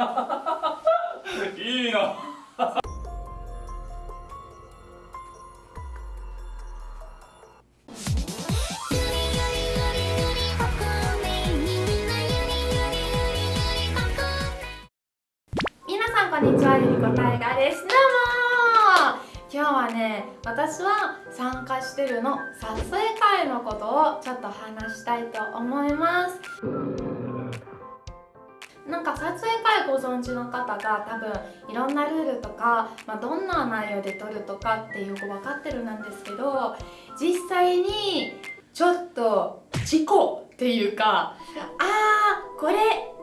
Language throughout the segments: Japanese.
いいな。皆さんこんにちはゆりこたいがです。どうも今日はね私は参加してるの撮影会のことをちょっと話したいと思います。なんか撮影会ご存知の方が多分いろんなルールとか、まあ、どんな内容で撮るとかってよく分かってるなんですけど実際にちょっと事故っていうかあーこれ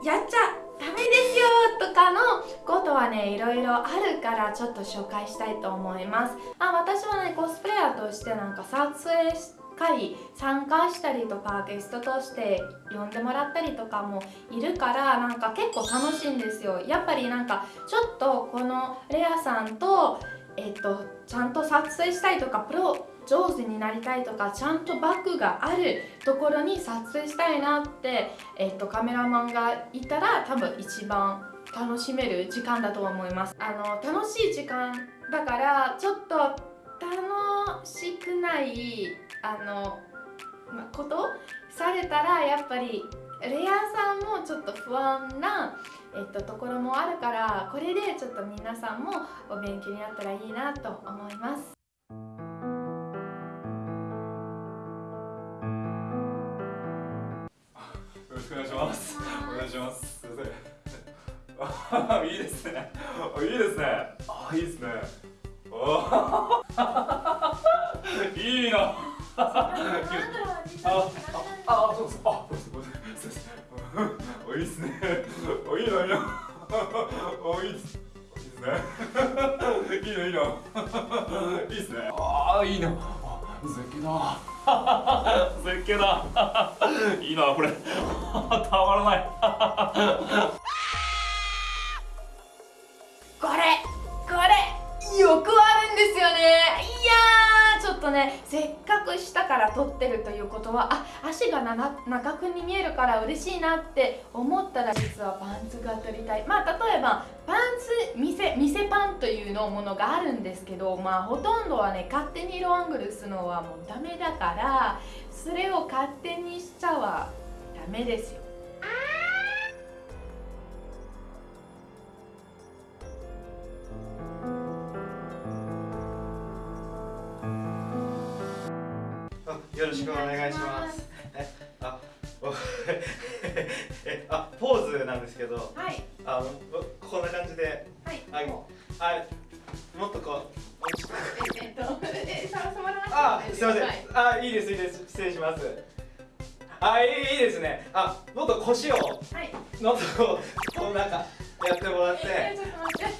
やっちゃダメですよとかのことはねいろいろあるからちょっと紹介したいと思います。あ私はねコスプレイヤーとしてなんか撮影して会参加したりとかゲストとして呼んでもらったりとかもいるからなんか結構楽しいんですよ。やっぱりなんかちょっとこのレアさんとえっとちゃんと撮影したいとかプロ上手になりたいとかちゃんとバッグがあるところに撮影したいなって、えっと、カメラマンがいたら多分一番楽しめる時間だと思います。あの楽しい時間だからちょっと楽しくないあの、まことされたらやっぱりレアさんもちょっと不安な、えっと、ところもあるからこれでちょっと皆さんもお勉強になったらいいなと思います。よろしくお願いします。お願いします。すいません。あ いいですね。あいいですね。あいいですね。いいな。ああそうですあそうですそうですあいいですねあいいないいなあいいですいいですねいいないいないいですねああいいなあ絶景だ絶景だいいなこれたまらないこれこれよくあるんですよねとねせっかく下から撮ってるということはあ足が長くに見えるから嬉しいなって思ったら実はパンツが撮りたい。まあ例えばパンツ見せ見せパンというのものがあるんですけどまあほとんどはね勝手にローアングルするのはもうダメだからそれを勝手にしちゃはダメですよ。よろしくお願いします。え、あ、おえ、あ、ポーズなんですけど、はいあの、こんな感じで、はいあ、もあ、もっとこう。うえっとえ触触らなくてもあ、すみませんはい。あ、いいです、いいです、失礼します。あ、いい、ですね。あ、もっと腰を、はいもっとこう、こうなんか、やってもらっえて。ちょっと待って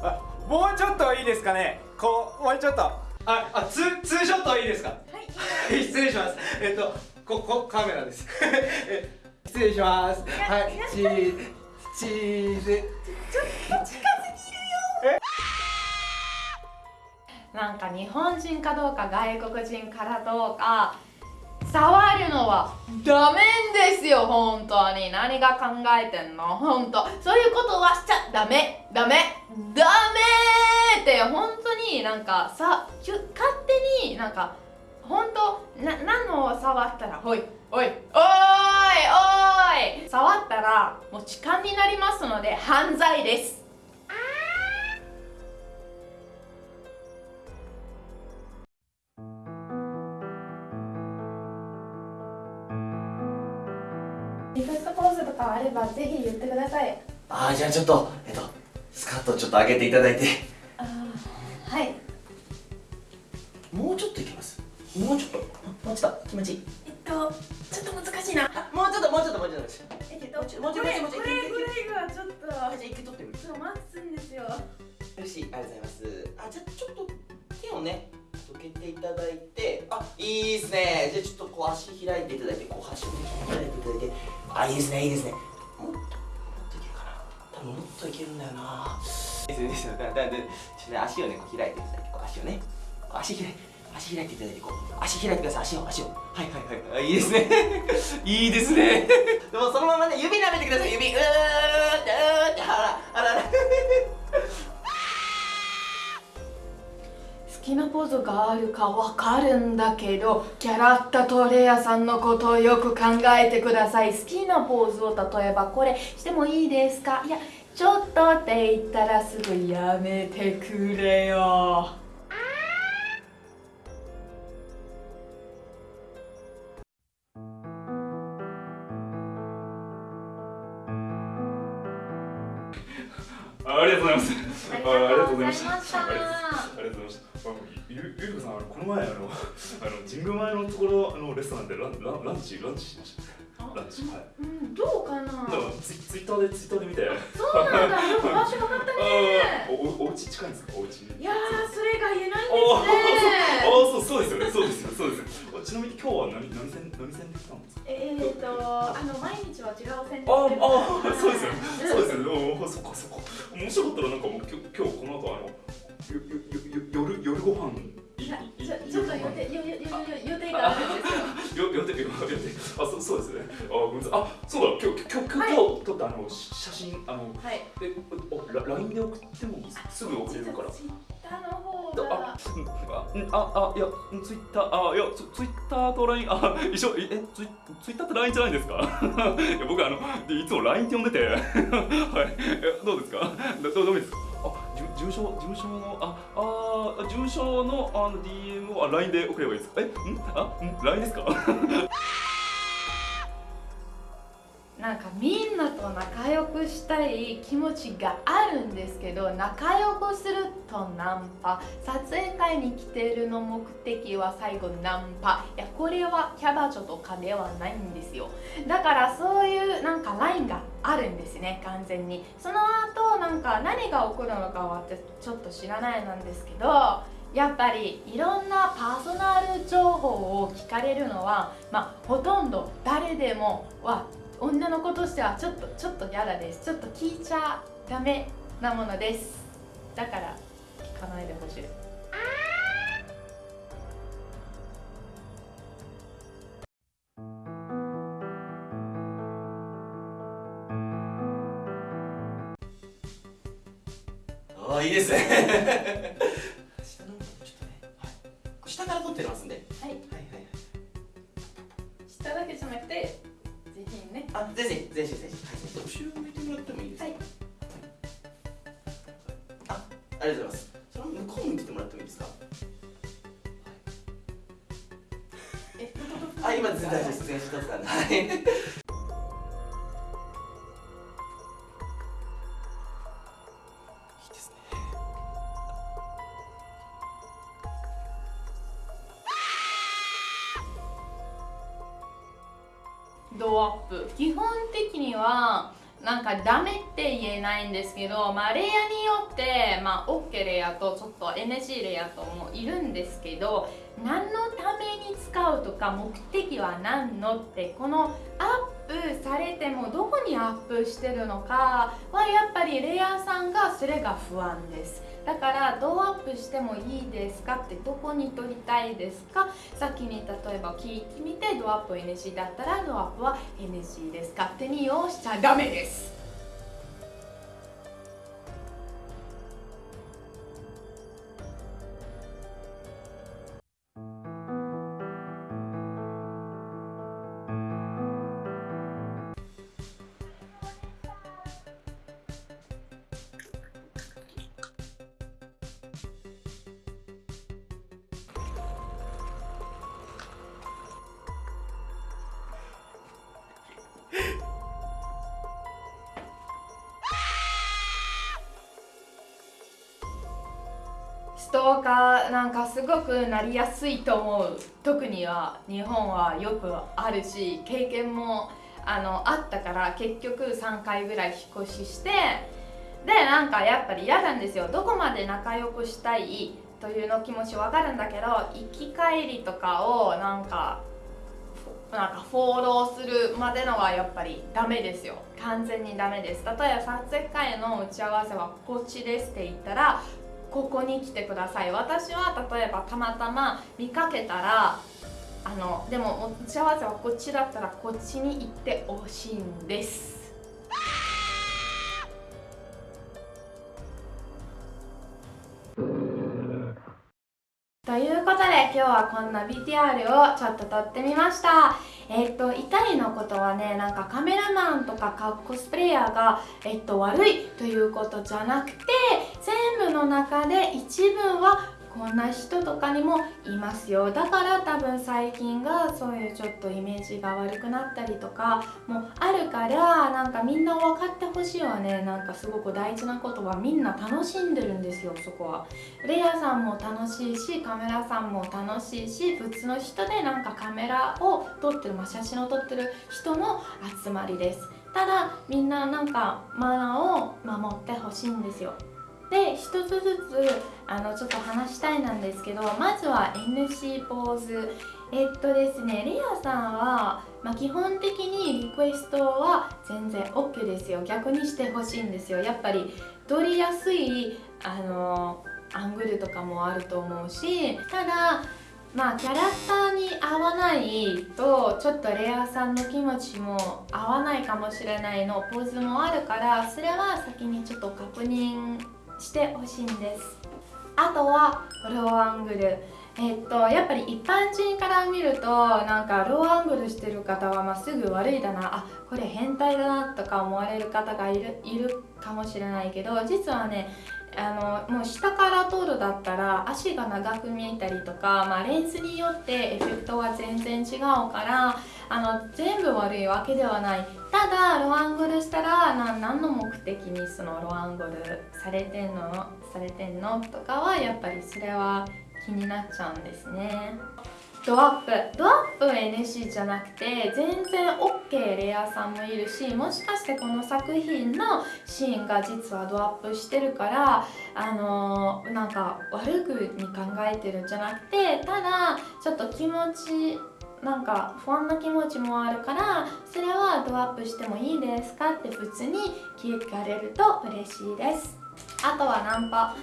あ、もうちょっといいですかね。こう、もうちょっと。あ、あ、ツー、ツーショットいいですか。は い失礼します。えっと、ここカメラです。え失礼します。はい、チーズ、チーズ。なんか日本人かどうか外国人からどうか触るのはダメですよ本当に何が考えてんの？本当そういうことはしちゃダメダメダメって本当になんかさ勝手になんか本当？な何のを触ったら？おいおいおいおい。触ったらもう痴漢になりますので犯罪です。リクエストポーズとかあればぜひ言ってください。あーじゃあちょっとえっとスカートちょっと上げていただいてもうちょっともうちょっと気持ちいい？えっとちょっと難しいな。あもうちょっともうちょっともうちょっとえけどもうちょもうちょこれもうちょこれぐらいがちょっと。あじゃあ一回取ってみる。ちょっと待つんですよ。よしありがとうございます。あじゃあちょっと手をねどけていただいて。あいいですね。じゃあちょっとこう足開いていただいてこう足を開いていただいて。あいいですねいいですね。もっともっといけるかな。多分もっといけるんだよな。いいですですよだだだちょっとね足をねこう開いていただい。てこう足をねこう足開い足開いていただいていこう。足開いてください。足を足を。はいはいはい、い、いですね。いいですね。でもそのままね指舐めてください。指。うーってうーってあらあら 好きなポーズがあるかわかるんだけどキャラクタートレーヤーさんのことをよく考えてください。好きなポーズを例えばこれしてもいいですか？いやちょっとって言ったらすぐやめてくれよ。あありがとうございます。ありがとうございました。あありがとうございましたあゆゆゆりこさんあのこの前あの あの神宮前のところあのレストランでランランランチランチしました。ランチ。はい。うんどうかな？だからツイツイッターでツイッターで見てそうなんだ。よく場所分かったね。おおお家近いんですか？お家いやーそれが言えないんあですね。あそうそうですよね。そうですよそうですよちなみに今日は何何線何線で来たんですかえーとあの毎日は違う選択ああそうですよ。ねそうですよ。ねそっかそっか。面白かったらなんかもう今日今日この後あのよよよあそうそうですね。あごめんなさい。あそうだ今日今日今日、はい撮ったあのし写真あのはい。えおラ LINE で送ってもすぐ送れるからツイッターの方あがうんあああいやツイッターあいやツツイッターと LINE あ一緒ええツイツイッターって LINE じゃないんですか？いや僕あのでいつも LINE って呼んでて。はい。えどうですか？どどうです？かあじゅ事務所事務所のああ事務所のあの DM をあ LINE で送ればいいですか？え？ん？あ？ん？LINE ですか？なんかみんなと仲良くしたい気持ちがあるんですけど仲良くするとナンパ。撮影会に来てるの目的は最後ナンパ。いやこれはキャバ嬢とかではないんですよ。だからそういうなんかラインがあるんですね完全に。その後なんか何が起こるのかは私ちょっと知らないなんですけどやっぱりいろんなパーソナル情報を聞かれるのは、まあ、ほとんど誰でもは女の子としてはちょっとちょっと嫌だですちょっと聞いちゃダメなものです。だから聞かないでほしい。ああいいですね。下のちょっとね、はい、下から撮ってますんで。ひねあ全然全身全身はい後ろ向いてもらってもいいですか？はい。あありがとうございます。その向こう向いてもらってもいいですか？えあ今全然大丈夫です。全身撮ってたんではいいいですけど、まあ、レイヤーによって、まあ、OK レイヤーとちょっと NG レイヤーともいるんですけど何のために使うとか目的は何のってこのアップされてもどこにアップしてるのかはやっぱりレイヤーさんがそれが不安です。だからどうアップしてもいいですかってどこに撮りたいですか？先に例えば聞いてみてドアップ NG だったらドアップは NG です。勝手に用しちゃダメです。トーカーなんかすごくなりやすいと思う。特には日本はよくあるし経験もあのあったから結局3回ぐらい引っ越ししてでなんかやっぱり嫌なんですよ。どこまで仲良くしたいというの気持ちわかるんだけど行き帰りとかをなんかなんかフォローするまでのはやっぱりダメですよ。完全にダメです。例えば撮影会の打ち合わせはこっちですって言ったらここに来てください。私は例えばたまたま見かけたらあのでも打ち合わせはこっちだったらこっちに行ってほしいんです。ということで今日はこんな VTR をちょっと撮ってみました。えっと痛いのことはねなんかカメラマンとかカッコスプレイヤーが、えっと、悪いということじゃなくて全部の中で一部はこんな人とかにもいますよ。だから多分最近がそういうちょっとイメージが悪くなったりとかもあるからなんかみんな分かってほしいはね。なんかすごく大事なことはみんな楽しんでるんですよそこは。レイヤさんも楽しいしカメラさんも楽しいし普通の人でなんかカメラを撮ってる、まあ、写真を撮ってる人の集まりです。ただみんななんかマナーを守ってほしいんですよ。で一つずつあのちょっと話したいなんですけどまずは NC ポーズえっとですねレアさんは、まあ、基本的にリクエストは全然 OK ですよ。逆にしてほしいんですよ。やっぱり撮りやすいあのアングルとかもあると思うしただまあキャラクターに合わないとちょっとレアさんの気持ちも合わないかもしれないのポーズもあるからそれは先にちょっと確認してほしいんです。あとはローアングル。えっとやっぱり一般人から見るとなんかローアングルしてる方はまあすぐ悪いだな。あこれ変態だなとか思われる方がいるいるかもしれないけど実はねあのもう下から撮るだったら足が長く見えたりとか、まあ、レンズによってエフェクトは全然違うからあの全部悪いわけではない。ただロアングルしたらな何の目的にそのロアングルされてんの？されてんの？とかはやっぱりそれは気になっちゃうんですね。ドアップ。ドアップ NC じゃなくて全然 OK レアさんもいるしもしかしてこの作品のシーンが実はドアップしてるからあのー、なんか悪くに考えてるんじゃなくてただちょっと気持ちなんか不安な気持ちもあるからそれはドアップしてもいいですか？って普通に聞かれると嬉しいです。あとはナンパ。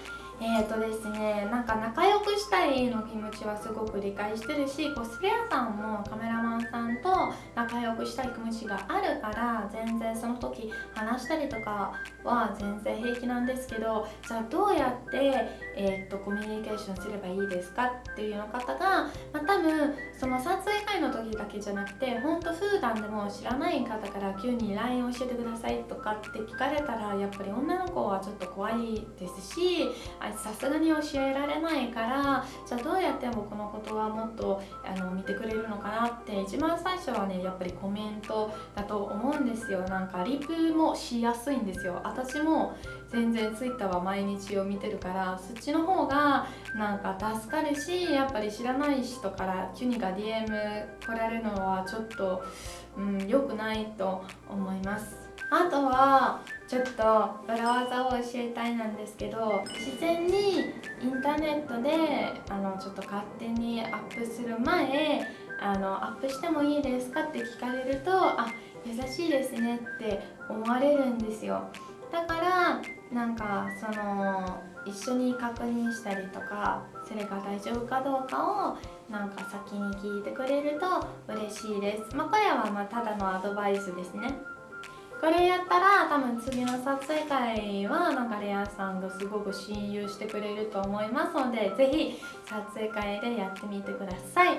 えーとですねなんか仲良くしたいの気持ちはすごく理解してるしコスプレイヤーさんもカメラマンさんと仲良くしたい気持ちがあるから全然その時話したりとかは全然平気なんですけどじゃあどうやって、えーと、コミュニケーションすればいいですかっていうの方が、まあ、多分その撮影会の時だけじゃなくてほんと普段でも知らない方から急に LINE 教えてくださいとかって聞かれたらやっぱり女の子はちょっと怖いですしさすがに教えられないからじゃあどうやって僕のことはもっとあの見てくれるのかなって一番最初はねやっぱりコメントだと思うんですよ。なんかリプもしやすいんですよ。私も全然 Twitter は毎日を見てるからそっちの方がなんか助かるしやっぱり知らない人から急にが DM 来られるのはちょっとうん良くないと思います。あとはちょっと裏技を教えたいなんですけど自然にインターネットであのちょっと勝手にアップする前あのアップしてもいいですかって聞かれるとあ優しいですねって思われるんですよ。だからなんかその一緒に確認したりとかそれが大丈夫かどうかをなんか先に聞いてくれると嬉しいです。まあこれはまただのアドバイスですね。これやったら多分次の撮影会はなんかレアさんがすごく親友してくれると思いますのでぜひ撮影会でやってみてください。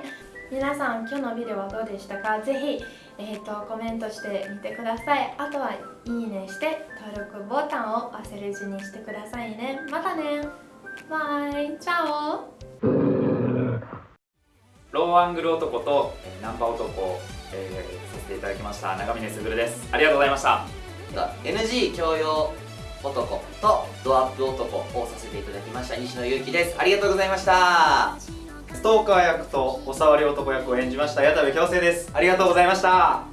皆さん今日のビデオはどうでしたか？ぜひ、えーと、コメントしてみてください。あとはいいねして登録ボタンを忘れずにしてくださいね。またね。 Bye。Ciao。ローアングル男とナンパ男。えー、させていただきました。長峰卓です。ありがとうございました。NG 教養男とドアップ男をさせていただきました西野祐樹です。ありがとうございました。ストーカー役とお触り男役を演じました矢田部強制です。ありがとうございました